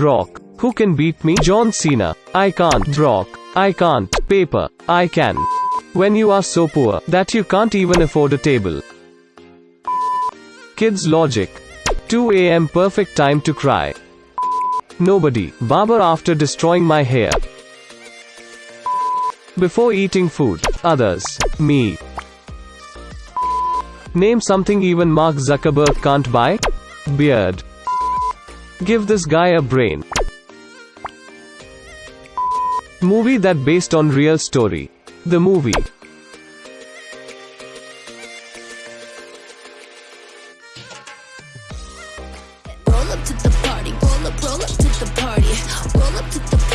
Rock. Who can beat me? John Cena. I can't. Rock. I can't. Paper. I can. When you are so poor that you can't even afford a table. Kids logic. 2 am perfect time to cry. Nobody. Barber after destroying my hair. Before eating food. Others. Me. Name something even Mark Zuckerberg can't buy. Beard. Give this guy a brain. Movie that based on real story. The movie. Roll up to the party, roll up, roll up to the party, roll up to the